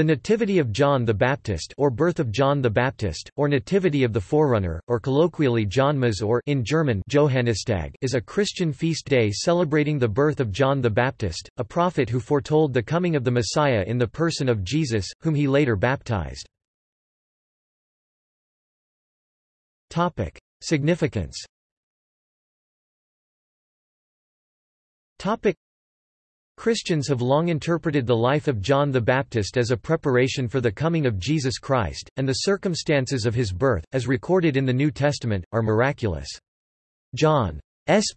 The Nativity of John the Baptist or Birth of John the Baptist, or Nativity of the Forerunner, or colloquially Johnmas or in German Johannistag is a Christian feast day celebrating the birth of John the Baptist, a prophet who foretold the coming of the Messiah in the person of Jesus, whom he later baptized. Topic. Significance Christians have long interpreted the life of John the Baptist as a preparation for the coming of Jesus Christ, and the circumstances of his birth, as recorded in the New Testament, are miraculous. John's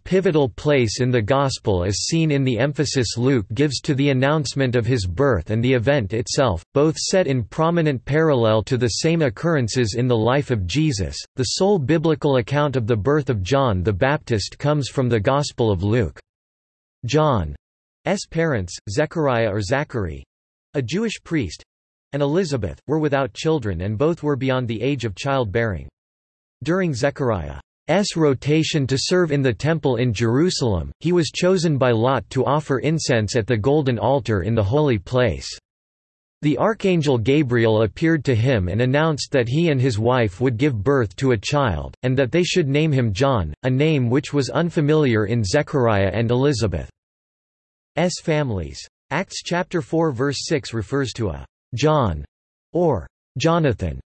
pivotal place in the Gospel is seen in the emphasis Luke gives to the announcement of his birth and the event itself, both set in prominent parallel to the same occurrences in the life of Jesus. The sole biblical account of the birth of John the Baptist comes from the Gospel of Luke. John. Parents, Zechariah or Zachary a Jewish priest and Elizabeth, were without children and both were beyond the age of childbearing. During Zechariah's rotation to serve in the temple in Jerusalem, he was chosen by Lot to offer incense at the golden altar in the holy place. The archangel Gabriel appeared to him and announced that he and his wife would give birth to a child, and that they should name him John, a name which was unfamiliar in Zechariah and Elizabeth. S families. Acts chapter 4 verse 6 refers to a John or Jonathan,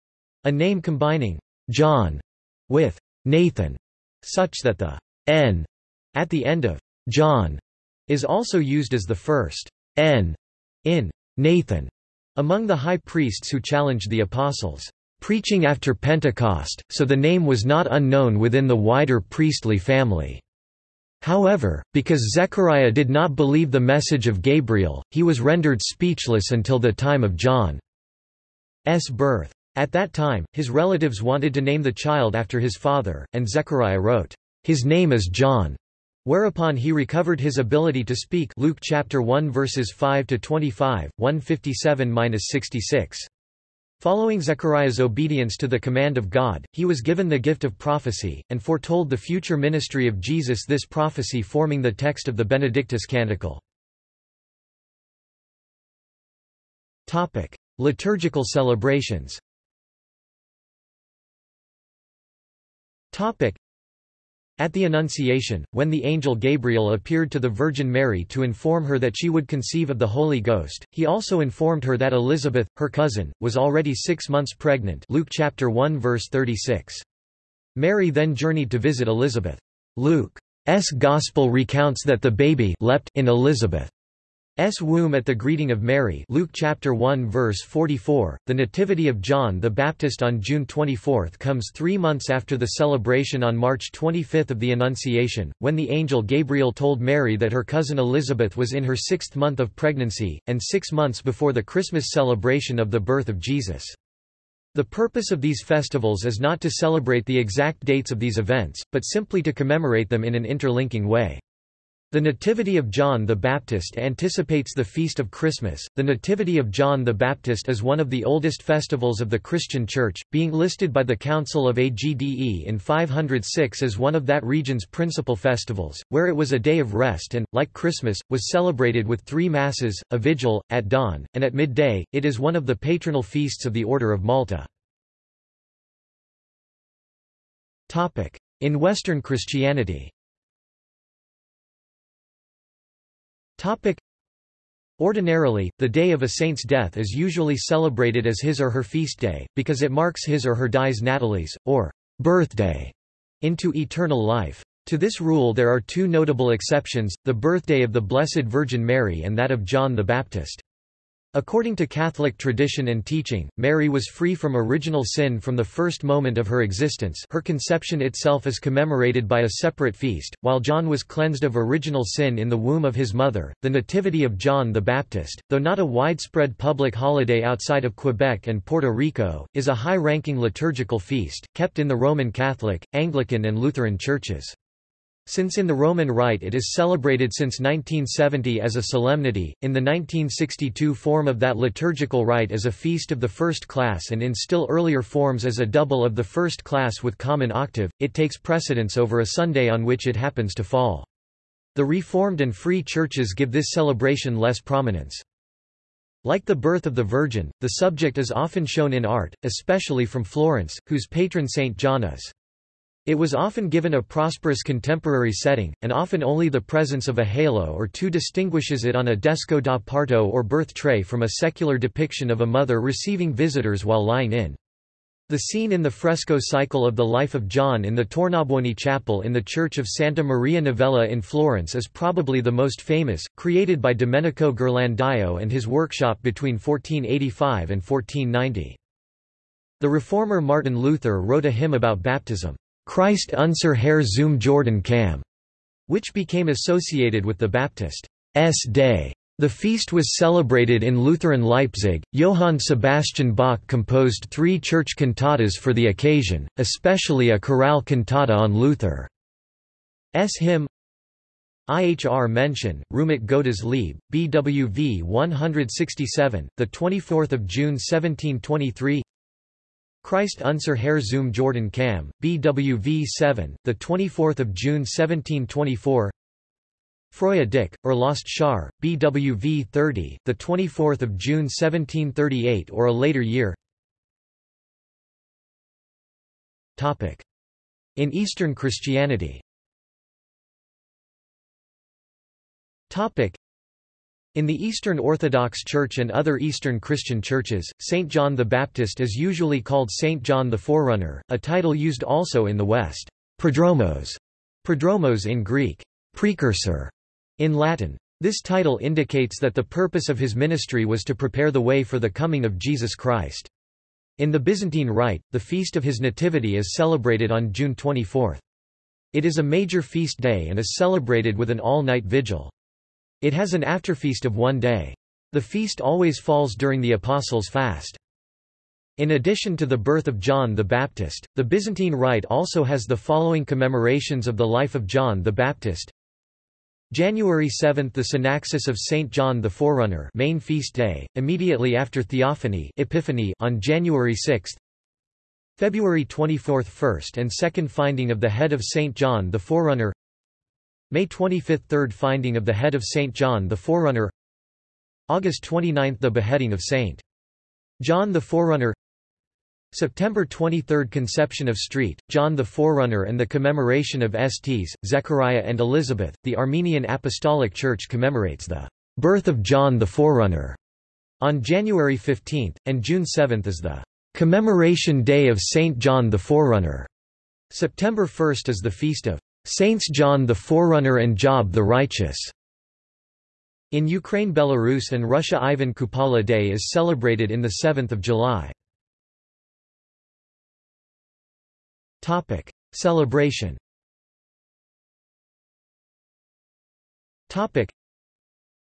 a name combining John with Nathan, such that the n at the end of John is also used as the first n in Nathan among the high priests who challenged the apostles' preaching after Pentecost, so the name was not unknown within the wider priestly family. However, because Zechariah did not believe the message of Gabriel, he was rendered speechless until the time of John's birth. At that time, his relatives wanted to name the child after his father, and Zechariah wrote, "His name is John." Whereupon he recovered his ability to speak Luke chapter 1 verses 5 to 25, 157-66. Following Zechariah's obedience to the command of God, he was given the gift of prophecy, and foretold the future ministry of Jesus this prophecy forming the text of the Benedictus Canticle. Liturgical celebrations at the Annunciation, when the angel Gabriel appeared to the Virgin Mary to inform her that she would conceive of the Holy Ghost, he also informed her that Elizabeth, her cousin, was already six months pregnant Luke chapter 1 verse 36. Mary then journeyed to visit Elizabeth. Luke's Gospel recounts that the baby leapt in Elizabeth. S womb at the greeting of Mary Luke chapter 1 verse 44 The nativity of John the Baptist on June 24 comes 3 months after the celebration on March 25 of the Annunciation when the angel Gabriel told Mary that her cousin Elizabeth was in her 6th month of pregnancy and 6 months before the Christmas celebration of the birth of Jesus the purpose of these festivals is not to celebrate the exact dates of these events, but simply to commemorate them in an interlinking way. The Nativity of John the Baptist anticipates the Feast of Christmas. The Nativity of John the Baptist is one of the oldest festivals of the Christian Church, being listed by the Council of Agde in 506 as one of that region's principal festivals, where it was a day of rest and, like Christmas, was celebrated with three Masses, a vigil, at dawn, and at midday. It is one of the patronal feasts of the Order of Malta. In Western Christianity Topic. Ordinarily, the day of a saint's death is usually celebrated as his or her feast day, because it marks his or her dies natalis, or birthday, into eternal life. To this rule there are two notable exceptions, the birthday of the Blessed Virgin Mary and that of John the Baptist. According to Catholic tradition and teaching, Mary was free from original sin from the first moment of her existence her conception itself is commemorated by a separate feast, while John was cleansed of original sin in the womb of his mother. The Nativity of John the Baptist, though not a widespread public holiday outside of Quebec and Puerto Rico, is a high-ranking liturgical feast, kept in the Roman Catholic, Anglican and Lutheran churches. Since in the Roman Rite it is celebrated since 1970 as a solemnity, in the 1962 form of that liturgical rite as a feast of the first class and in still earlier forms as a double of the first class with common octave, it takes precedence over a Sunday on which it happens to fall. The Reformed and Free churches give this celebration less prominence. Like the birth of the Virgin, the subject is often shown in art, especially from Florence, whose patron Saint John is. It was often given a prosperous contemporary setting, and often only the presence of a halo or two distinguishes it on a desco da parto or birth tray from a secular depiction of a mother receiving visitors while lying in. The scene in the fresco cycle of the life of John in the Tornabuoni chapel in the church of Santa Maria Novella in Florence is probably the most famous, created by Domenico Ghirlandaio and his workshop between 1485 and 1490. The reformer Martin Luther wrote a hymn about baptism. Christ unser Herr zum Jordan kam, which became associated with the Baptist's Day. The feast was celebrated in Lutheran Leipzig. Johann Sebastian Bach composed three church cantatas for the occasion, especially a chorale cantata on Luther's hymn. Ihr Menschen, rühmet Gottes Lieb, BWV 167, 24 June 1723 Christ unser Herr zum Jordan Kam, BWV 7, 24 June 1724 Freue dich, or Lost Shar, BWV 30, 24 June 1738 or a later year. In Eastern Christianity in the Eastern Orthodox Church and other Eastern Christian churches, Saint John the Baptist is usually called Saint John the Forerunner, a title used also in the West. Prodromos, prodromos in Greek, precursor, in Latin. This title indicates that the purpose of his ministry was to prepare the way for the coming of Jesus Christ. In the Byzantine Rite, the feast of his nativity is celebrated on June 24. It is a major feast day and is celebrated with an all-night vigil. It has an afterfeast of one day. The feast always falls during the Apostles' fast. In addition to the birth of John the Baptist, the Byzantine Rite also has the following commemorations of the life of John the Baptist. January 7 – The Synaxis of St. John the Forerunner main feast day, immediately after Theophany Epiphany on January 6 February 24 – First and second finding of the head of St. John the Forerunner May 25 – Third finding of the head of St. John the Forerunner August 29 – The beheading of St. John the Forerunner September 23 – Conception of Street, John the Forerunner and the commemoration of Sts, Zechariah and Elizabeth. The Armenian Apostolic Church commemorates the birth of John the Forerunner on January 15, and June 7 is the commemoration day of St. John the Forerunner. September 1 is the feast of Saints John the Forerunner and Job the Righteous. In Ukraine Belarus and Russia Ivan Kupala Day is celebrated in the 7th of July. Topic: Celebration. Topic: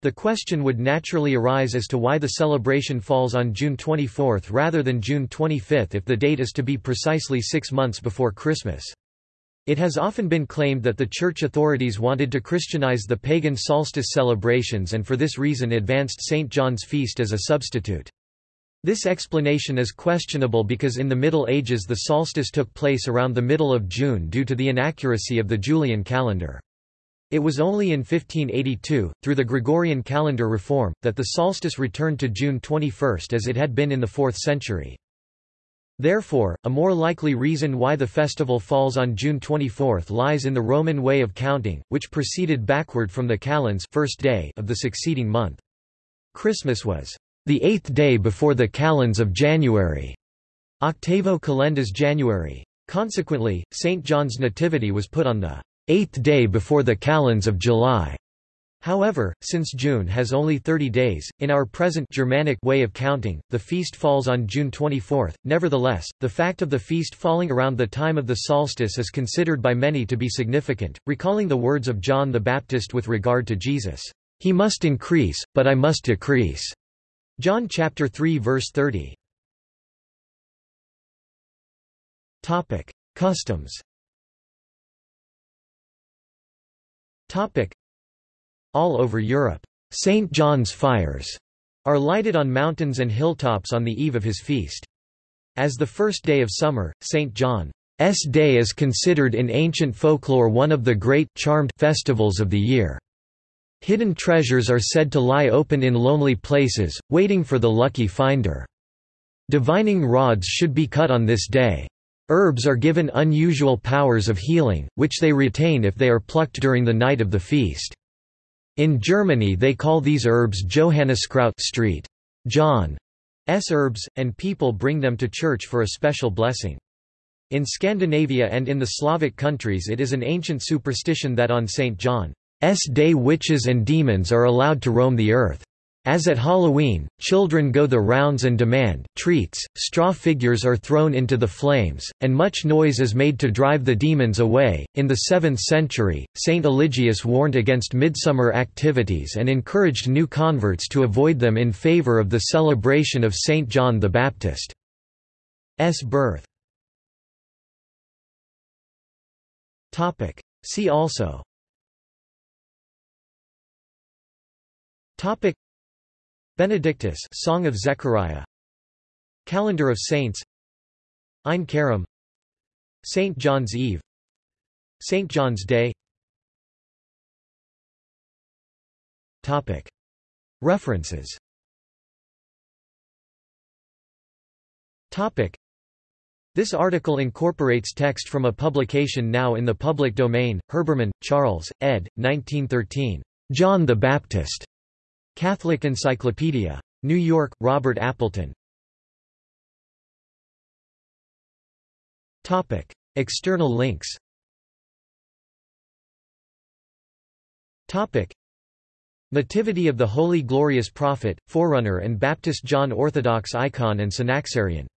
The question would naturally arise as to why the celebration falls on June 24 rather than June 25 if the date is to be precisely six months before Christmas. It has often been claimed that the church authorities wanted to Christianize the pagan solstice celebrations and for this reason advanced St. John's feast as a substitute. This explanation is questionable because in the Middle Ages the solstice took place around the middle of June due to the inaccuracy of the Julian calendar. It was only in 1582, through the Gregorian calendar reform, that the solstice returned to June 21 as it had been in the 4th century. Therefore, a more likely reason why the festival falls on June 24 lies in the Roman way of counting, which proceeded backward from the calends first day of the succeeding month. Christmas was the eighth day before the calends of January, octavo calendas January. Consequently, St. John's Nativity was put on the eighth day before the calends of July. However, since June has only 30 days, in our present Germanic way of counting, the feast falls on June 24. Nevertheless, the fact of the feast falling around the time of the solstice is considered by many to be significant, recalling the words of John the Baptist with regard to Jesus, "He must increase, but I must decrease." John chapter 3 verse 30. Topic: Customs. Topic: all over Europe, St. John's fires are lighted on mountains and hilltops on the eve of his feast. As the first day of summer, St. John's Day is considered in ancient folklore one of the great charmed festivals of the year. Hidden treasures are said to lie open in lonely places, waiting for the lucky finder. Divining rods should be cut on this day. Herbs are given unusual powers of healing, which they retain if they are plucked during the night of the feast. In Germany they call these herbs Johanniskraut Street. John's herbs, and people bring them to church for a special blessing. In Scandinavia and in the Slavic countries it is an ancient superstition that on St. John's Day witches and demons are allowed to roam the earth. As at Halloween, children go the rounds and demand treats, straw figures are thrown into the flames, and much noise is made to drive the demons away. In the 7th century, Saint Eligius warned against midsummer activities and encouraged new converts to avoid them in favor of the celebration of Saint John the Baptist's birth. See also Benedictus Song of Zechariah Calendar of Saints Ein Karem St. John's Eve St. John's Day Topic References Topic this article incorporates text from a publication now in the public domain, Herbermann, Charles, ed. 1913. John the Baptist. Catholic Encyclopedia. New York, Robert Appleton. Topic. External links Topic. Nativity of the Holy Glorious Prophet, Forerunner and Baptist John Orthodox icon and Synaxarion